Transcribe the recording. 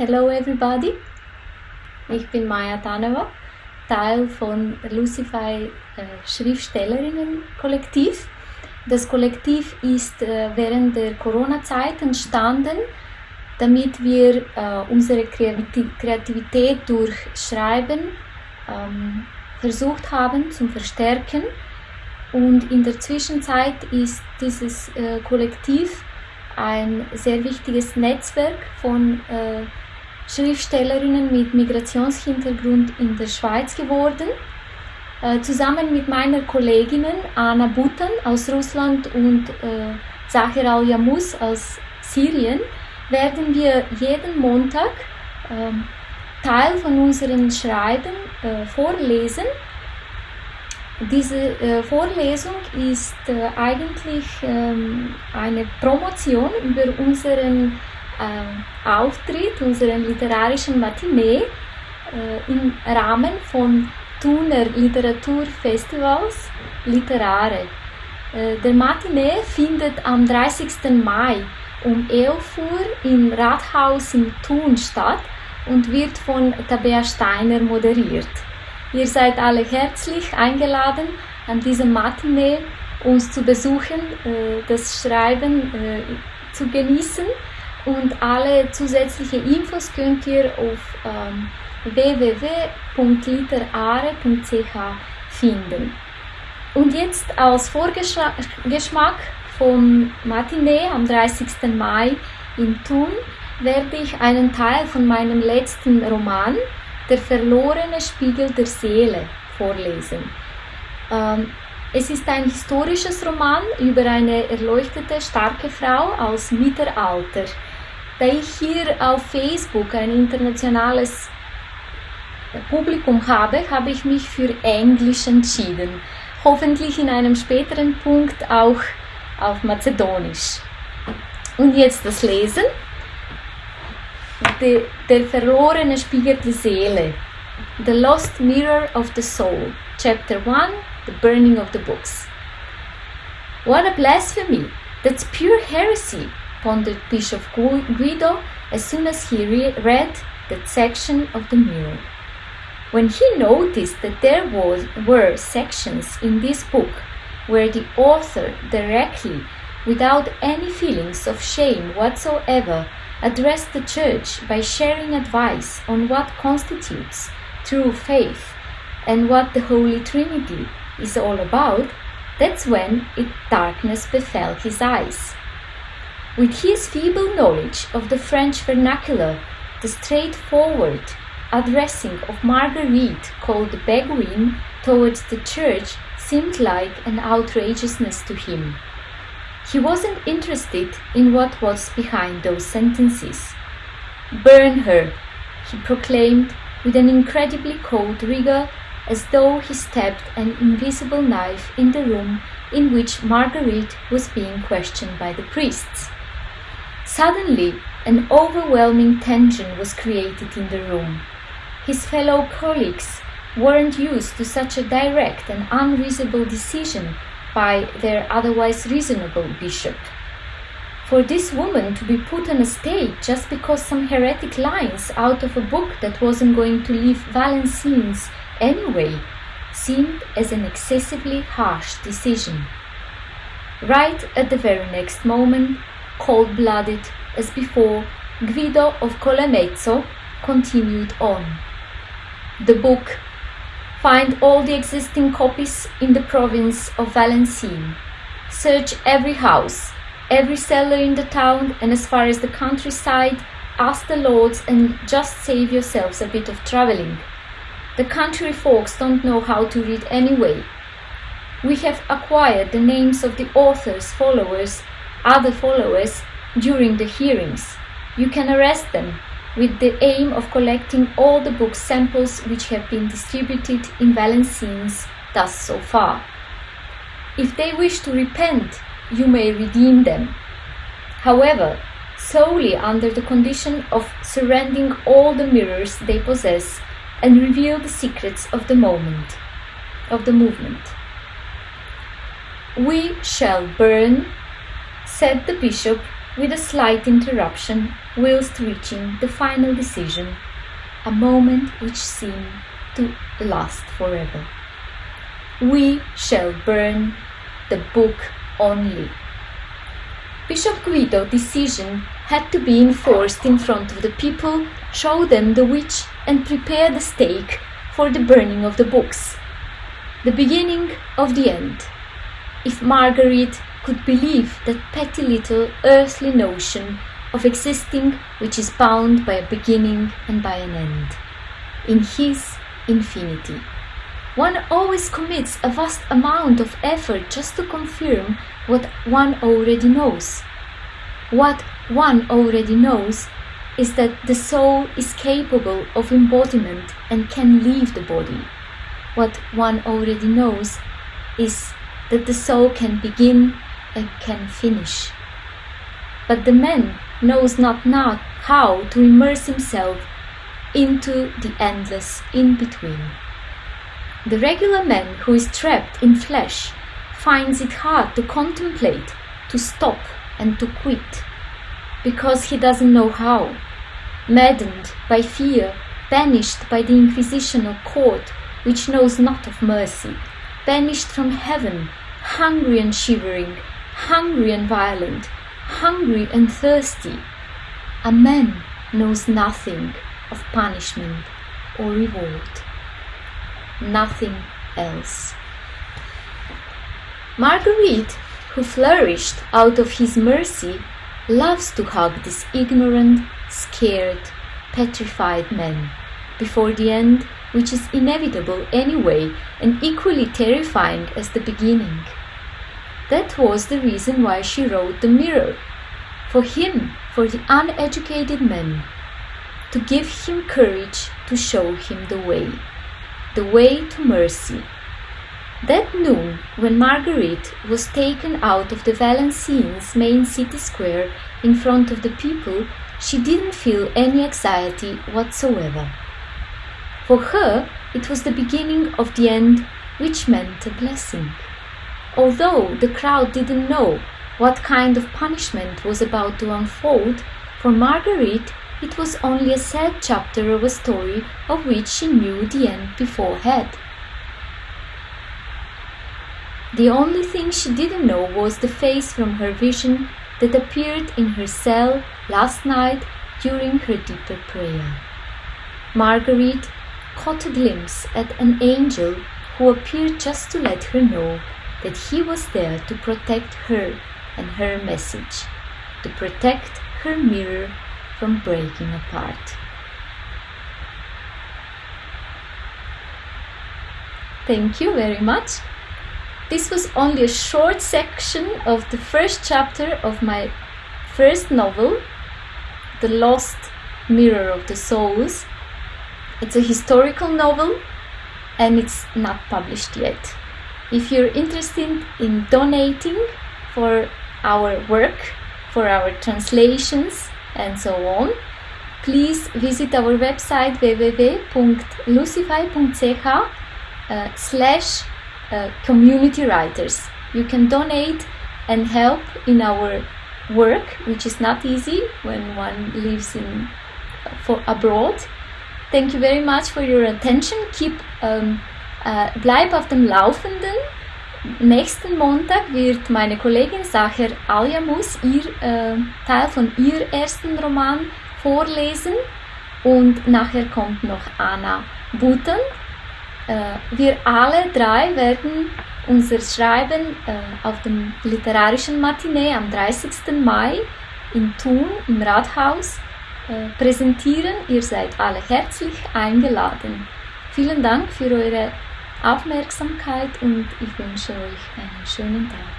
Hello everybody, ich bin Maya Taneva, Teil von Lucify äh, Schriftstellerinnen-Kollektiv. Das Kollektiv ist äh, während der Corona-Zeit entstanden, damit wir äh, unsere Kreativität durch Schreiben ähm, versucht haben zu verstärken. Und in der Zwischenzeit ist dieses äh, Kollektiv ein sehr wichtiges Netzwerk von äh, Schriftstellerinnen mit Migrationshintergrund in der Schweiz geworden. Äh, zusammen mit meiner Kolleginnen Anna Butan aus Russland und äh, Zahir Al-Yamus aus Syrien werden wir jeden Montag äh, Teil von unseren Schreiben äh, vorlesen. Diese äh, Vorlesung ist äh, eigentlich ähm, eine Promotion über unseren äh, Auftritt, unseren literarischen Matinee äh, im Rahmen von Thuner Literaturfestivals Literare. Äh, der Matinee findet am 30. Mai um 11 Uhr im Rathaus in Thun statt und wird von Tabea Steiner moderiert. Ihr seid alle herzlich eingeladen, an diesem Matinee uns zu besuchen, äh, das Schreiben äh, zu genießen und alle zusätzlichen Infos könnt ihr auf ähm, www.literare.ch finden. Und jetzt als Vorgeschmack vom Matinee am 30. Mai in Thun werde ich einen Teil von meinem letzten Roman, Der verlorene Spiegel der Seele, vorlesen. Ähm, es ist ein historisches Roman über eine erleuchtete, starke Frau aus Mittelalter, da ich hier auf Facebook ein internationales Publikum habe, habe ich mich für Englisch entschieden. Hoffentlich in einem späteren Punkt auch auf Mazedonisch. Und jetzt das Lesen. De, der verlorene Spiegel der Seele. The Lost Mirror of the Soul. Chapter 1 The Burning of the Books. What a blasphemy! That's pure heresy! Pondered Bishop Guido as soon as he re read that section of the mirror. When he noticed that there was, were sections in this book where the author directly, without any feelings of shame whatsoever, addressed the Church by sharing advice on what constitutes true faith and what the Holy Trinity is all about, that's when it darkness befell his eyes. With his feeble knowledge of the French vernacular, the straightforward addressing of Marguerite called the Beguine towards the church seemed like an outrageousness to him. He wasn't interested in what was behind those sentences. Burn her, he proclaimed with an incredibly cold rigor as though he stabbed an invisible knife in the room in which Marguerite was being questioned by the priests. Suddenly, an overwhelming tension was created in the room. His fellow colleagues weren't used to such a direct and unreasonable decision by their otherwise reasonable bishop. For this woman to be put on a stage just because some heretic lines out of a book that wasn't going to leave Valenciennes anyway seemed as an excessively harsh decision. Right at the very next moment, cold-blooded as before, Guido of Collemezzo continued on. The book Find all the existing copies in the province of Valenciennes. Search every house, every cellar in the town and as far as the countryside, ask the lords and just save yourselves a bit of traveling. The country folks don't know how to read anyway. We have acquired the names of the author's followers other followers during the hearings. You can arrest them with the aim of collecting all the book samples which have been distributed in Valenciennes thus so far. If they wish to repent, you may redeem them. However, solely under the condition of surrendering all the mirrors they possess and reveal the secrets of the moment, of the movement. We shall burn said the bishop with a slight interruption whilst reaching the final decision, a moment which seemed to last forever. We shall burn the book only. Bishop Guido's decision had to be enforced in front of the people, show them the witch, and prepare the stake for the burning of the books. The beginning of the end. If Marguerite could believe that petty little earthly notion of existing which is bound by a beginning and by an end, in his infinity. One always commits a vast amount of effort just to confirm what one already knows. What one already knows is that the soul is capable of embodiment and can leave the body. What one already knows is that the soul can begin and can finish. But the man knows not now how to immerse himself into the endless in between. The regular man who is trapped in flesh finds it hard to contemplate, to stop, and to quit, because he doesn't know how. Maddened by fear, banished by the inquisitional court, which knows not of mercy, banished from heaven, hungry and shivering, hungry and violent, hungry and thirsty, a man knows nothing of punishment or reward nothing else. Marguerite, who flourished out of his mercy, loves to hug this ignorant, scared, petrified man before the end, which is inevitable anyway and equally terrifying as the beginning. That was the reason why she wrote The Mirror. For him, for the uneducated man, to give him courage to show him the way the way to mercy. That noon, when Marguerite was taken out of the Valenciennes main city square in front of the people, she didn't feel any anxiety whatsoever. For her, it was the beginning of the end, which meant a blessing. Although the crowd didn't know what kind of punishment was about to unfold, for Marguerite it was only a sad chapter of a story of which she knew the end beforehand. The only thing she didn't know was the face from her vision that appeared in her cell last night during her deeper prayer. Marguerite caught a glimpse at an angel who appeared just to let her know that he was there to protect her and her message, to protect her mirror from breaking apart. Thank you very much. This was only a short section of the first chapter of my first novel, The Lost Mirror of the Souls. It's a historical novel and it's not published yet. If you're interested in donating for our work, for our translations, and so on, please visit our website www.lucify.ch uh, slash uh, community writers. You can donate and help in our work, which is not easy when one lives in for abroad. Thank you very much for your attention. Keep um, uh, bleib auf dem Laufenden. Nächsten Montag wird meine Kollegin Sacher Aljamus ihr äh, Teil von ihr ersten Roman vorlesen und nachher kommt noch Anna Buten. Äh, wir alle drei werden unser Schreiben äh, auf dem literarischen Matinee am 30. Mai in Thun im Rathaus äh, präsentieren. Ihr seid alle herzlich eingeladen. Vielen Dank für eure Aufmerksamkeit und ich wünsche euch einen schönen Tag.